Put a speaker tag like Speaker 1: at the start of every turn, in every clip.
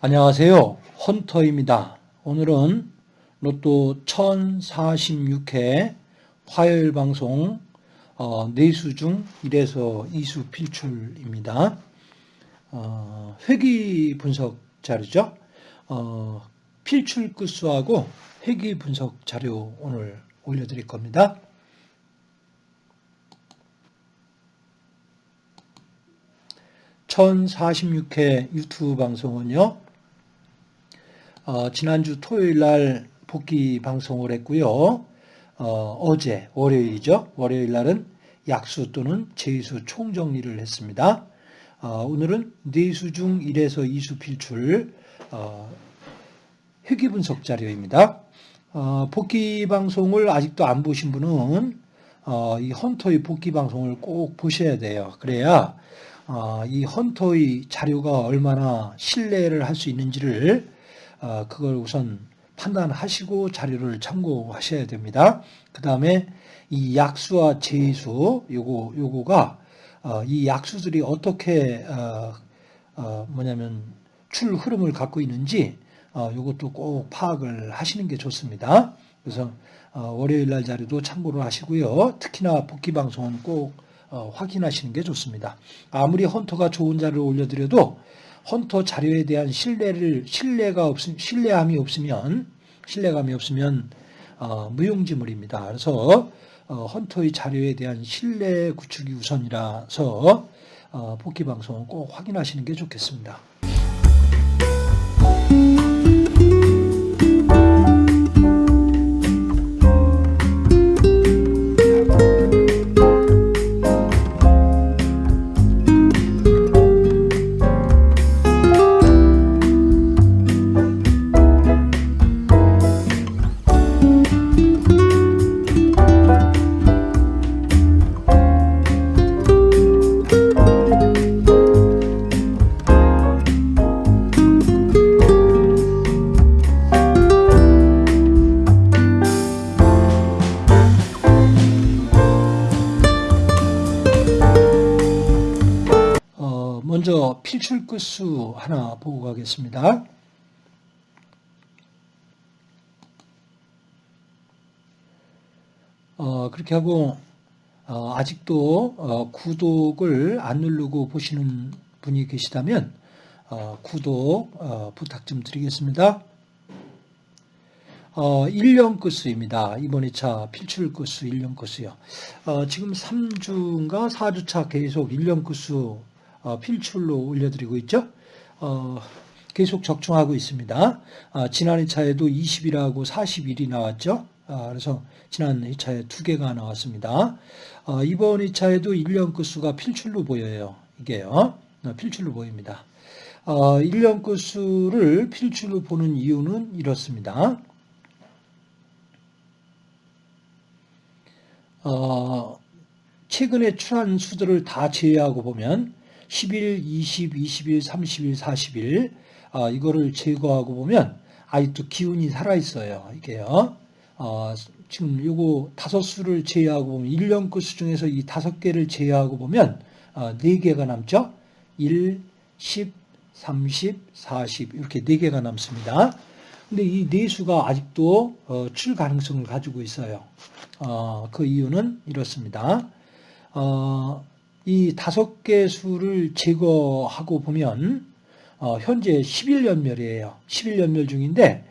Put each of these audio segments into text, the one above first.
Speaker 1: 안녕하세요. 헌터입니다. 오늘은 로또 1046회 화요일 방송 어, 4수 중 1에서 2수 필출입니다. 어, 회귀 분석 자료죠. 어, 필출 끝수하고 회귀 분석 자료 오늘 올려드릴 겁니다. (1046회) 유튜브 방송은요 어, 지난주 토요일 날 복귀 방송을 했고요. 어, 제 월요일이죠. 월요일 날은 약수 또는 제수 총정리를 했습니다. 어, 오늘은 네수 중 1에서 2수 필출 어, 회귀 분석 자료입니다. 어, 복귀 방송을 아직도 안 보신 분은 어, 이 헌터의 복귀 방송을 꼭 보셔야 돼요. 그래야 어, 이 헌터의 자료가 얼마나 신뢰를 할 수 있는지를 어, 그걸 우선 판단하시고 자료를 참고하셔야 됩니다. 그 다음에 이 약수와 제수 요거 요거가 어, 이 약수들이 어떻게 어, 뭐냐면 출 흐름을 갖고 있는지 요것도 꼭 파악을 하시는 게 좋습니다. 그래서 월요일 날 자료도 참고를 하시고요. 특히나 복귀 방송은 꼭 확인하시는 게 좋습니다. 아무리 헌터가 좋은 자료를 올려드려도 헌터 자료에 대한 신뢰를 신뢰가 없 신뢰함이 없으면 신뢰감이 없으면 어, 무용지물입니다. 그래서 어, 헌터의 자료에 대한 신뢰 구축이 우선이라서 어, 복귀 방송은 꼭 확인하시는 게 좋겠습니다. 먼저 필출 끝수 하나 보고 가겠습니다. 어, 그렇게 하고 어, 아직도 어, 구독을 안 누르고 보시는 분이 계시다면 어, 구독 어, 부탁 좀 드리겠습니다. 1년 끝수입니다. 이번 2차 필출 끝수 1년 끝수요. 지금 3주인가 4주차 계속 1년 끝수 어, 필출로 올려드리고 있죠. 어, 계속 적중하고 있습니다. 아, 지난 2차에도 20일하고 41이 나왔죠. 아, 그래서 지난 2차에 두 개가 나왔습니다. 어, 이번 2차에도 1년 끝수가 필출로 보여요. 이게요. 필출로 보입니다. 1년 끝수를 필출로 보는 이유는 이렇습니다. 최근에 출한 수들을 다 제외하고 보면 10일, 20, 21, 30일, 40일 어, 이거를 제거하고 보면 아직도 기운이 살아있어요. 이게요. 어, 지금 요거 다섯 수를 제외하고 보면 1년 끝수 중에서 이 다섯 개를 제외하고 보면 어, 네 개가 남죠. 1, 10, 30, 40 이렇게 네 개가 남습니다. 근데 이네 수가 아직도 어, 출 가능성을 가지고 있어요. 어, 그 이유는 이렇습니다. 어, 이 다섯 개 수를 제거하고 보면 어, 현재 11연멸이에요. 11연멸 중인데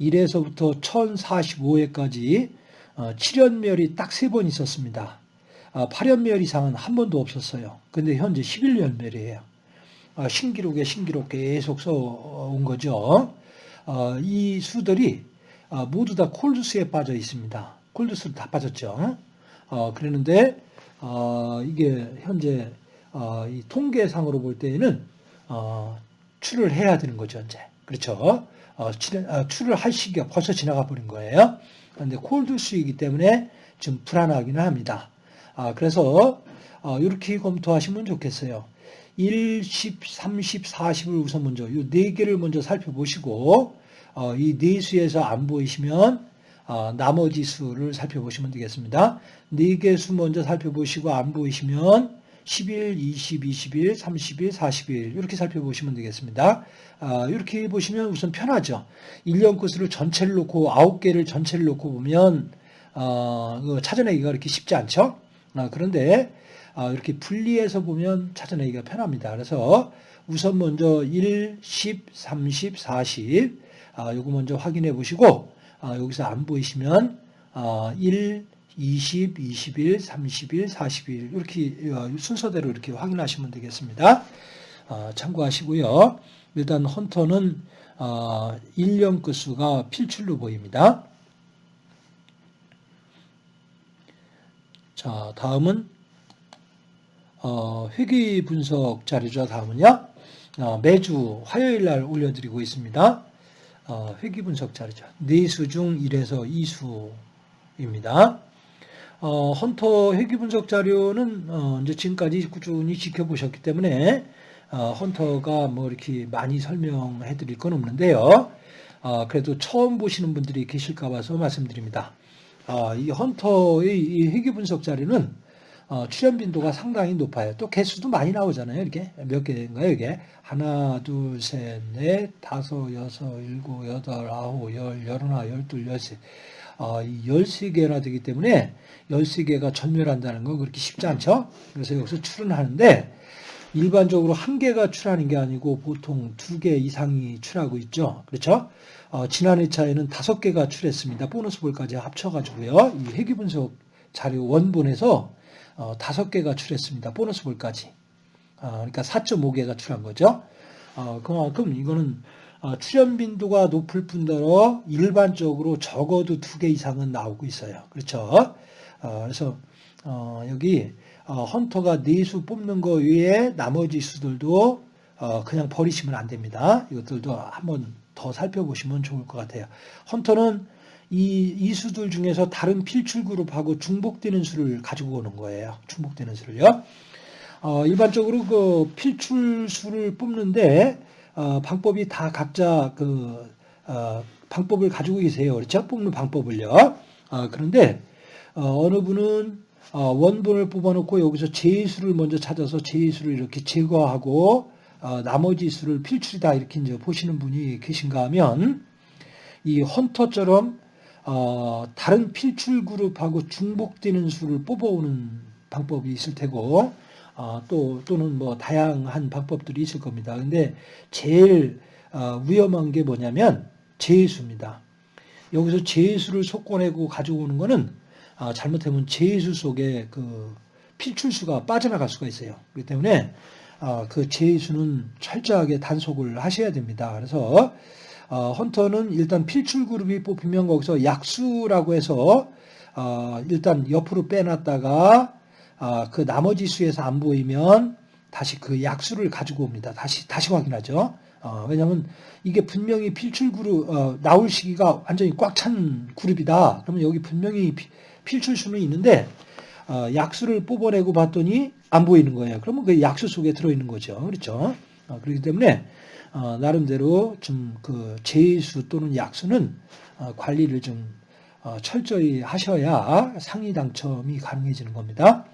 Speaker 1: 1에서부터 1045회까지 어, 7연멸이 딱 세 번 있었습니다. 어, 8연멸 이상은 한 번도 없었어요. 근데 현재 11연멸이에요. 어, 신기록에 신기록 계속 써온 거죠. 어, 이 수들이 어, 모두 다 콜드스에 빠져 있습니다. 콜드스로 다 빠졌죠. 어, 그러는데 어, 이게 현재 어, 이 통계상으로 볼 때에는 어, 출을 해야 되는 거죠, 이제. 그렇죠. 어, 아, 출을 할 시기가 벌써 지나가 버린 거예요. 그런데 콜드 수이기 때문에 좀 불안하기는 합니다. 아, 그래서 어, 이렇게 검토하시면 좋겠어요. 1, 10, 30, 40을 우선 먼저 이네 개를 먼저 살펴보시고 어, 이네 수에서 안 보이시면 어, 나머지 수를 살펴보시면 되겠습니다. 네개수 먼저 살펴보시고 안 보이시면 11, 20, 21, 31, 41 이렇게 살펴보시면 되겠습니다. 아, 이렇게 보시면 우선 편하죠. 1년 코스를 전체를 놓고 9개를 전체를 놓고 보면 어, 그 찾아내기가 그렇게 쉽지 않죠. 아, 그런데 아, 이렇게 분리해서 보면 찾아내기가 편합니다. 그래서 우선 먼저 1, 10, 30, 40 아, 요거 먼저 확인해 보시고 아, 여기서 안 보이시면 아, 1, 20, 21, 31, 41 이렇게 어, 순서대로 이렇게 확인하시면 되겠습니다. 어, 참고하시고요. 일단 헌터는 어, 1년 끝수가 필출로 보입니다. 자, 다음은 어, 회귀 분석 자료죠. 다음은요. 어, 매주 화요일 날 올려드리고 있습니다. 어, 회귀 분석 자료죠. 4수 중 1에서 2수입니다. 어, 헌터 회귀 분석 자료는 어, 이제 지금까지 꾸준히 지켜보셨기 때문에 어, 헌터가 뭐 이렇게 많이 설명해 드릴 건 없는데요. 어, 그래도 처음 보시는 분들이 계실까 봐서 말씀드립니다. 어, 이 헌터의 이 회귀 분석 자료는 어, 출연 빈도가 상당히 높아요. 또 개수도 많이 나오잖아요. 이렇게 몇 개인가요? 이게 하나, 둘, 셋, 넷, 다섯, 여섯, 일곱, 여덟, 아홉, 열, 열하나, 열둘, 열세. 어, 이 13개나 되기 때문에 13개가 전멸한다는 건 그렇게 쉽지 않죠. 그래서 여기서 출연하는데 일반적으로 한 개가 출하는 게 아니고 보통 두 개 이상이 출하고 있죠. 그렇죠? 어, 지난 회차에는 다섯 개가 출했습니다. 보너스 볼까지 합쳐가지고요. 이 회귀 분석 자료 원본에서 어, 다섯 개가 출했습니다. 보너스 볼까지. 어, 그러니까 4.5개가 출한 거죠. 어, 그만큼 이거는 어, 출연 빈도가 높을 뿐더러 일반적으로 적어도 두개 이상은 나오고 있어요. 그렇죠? 어, 그래서 어, 여기 어, 헌터가 네수 뽑는 거 외에 나머지 수들도 어, 그냥 버리시면 안 됩니다. 이것들도 한번 더 살펴보시면 좋을 것 같아요. 헌터는 이, 이 수들 중에서 다른 필출 그룹하고 중복되는 수를 가지고 오는 거예요. 중복되는 수를요. 어, 일반적으로 그 필출 수를 뽑는데 어, 방법이 다 각자 그 어, 방법을 가지고 계세요. 그렇죠? 뽑는 방법을요. 어, 그런데 어, 느 분은 어, 원본을 뽑아놓고 여기서 제수를 먼저 찾아서 제수를 이렇게 제거하고 어, 나머지 수를 필출이다 이렇게 이제 보시는 분이 계신가 하면 이 헌터처럼 어, 다른 필출 그룹하고 중복되는 수를 뽑아오는 방법이 있을 테고 어, 또 또는 뭐 다양한 방법들이 있을 겁니다. 근데 제일 어, 위험한 게 뭐냐면 제수입니다. 여기서 제수를 솎아내고 가지고 오는 거는 아, 잘못하면 제수 속에 그 필출수가 빠져나갈 수가 있어요. 그렇기 때문에 아, 그 제수는 철저하게 단속을 하셔야 됩니다. 그래서 어, 헌터는 일단 필출 그룹이 뽑히면 거기서 약수라고 해서 어, 일단 옆으로 빼놨다가 아, 그 나머지 수에서 안 보이면 다시 그 약수를 가지고 옵니다. 다시 다시 확인하죠. 어, 왜냐하면 이게 분명히 필출 그룹 어, 나올 시기가 완전히 꽉 찬 그룹이다. 그러면 여기 분명히 필출 수는 있는데 어, 약수를 뽑아내고 봤더니 안 보이는 거예요. 그러면 그 약수 속에 들어있는 거죠. 그렇죠? 어, 그렇기 때문에 어, 나름대로 좀 그 제수 또는 약수는 어, 관리를 좀 어, 철저히 하셔야 상위 당첨이 가능해지는 겁니다.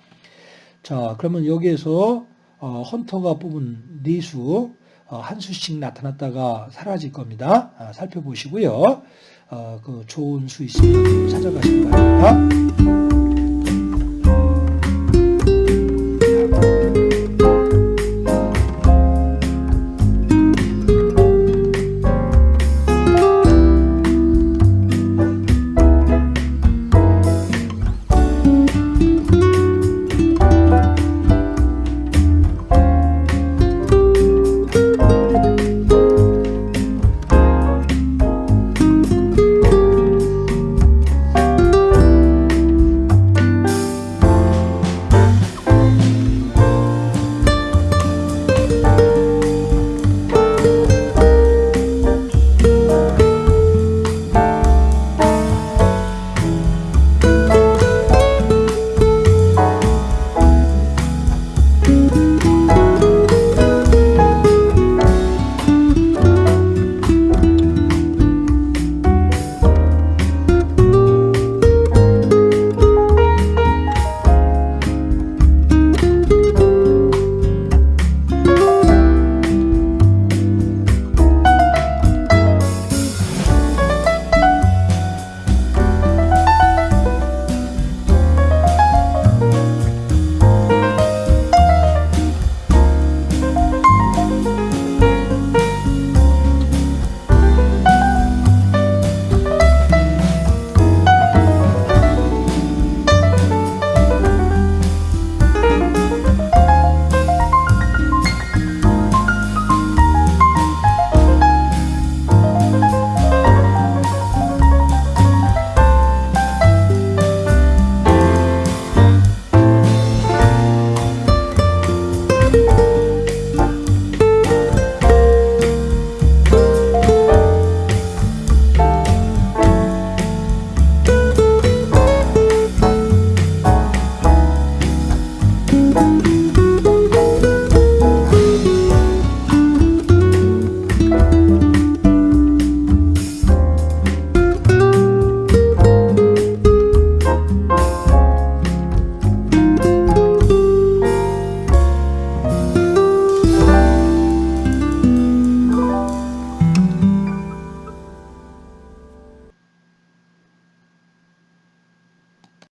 Speaker 1: 자, 그러면 여기에서 어, 헌터가 뽑은 네수 어, 한 수씩 나타났다가 사라질 겁니다. 아, 살펴보시고요. 어, 그 좋은 수 있으면 찾아가시기 바랍니다.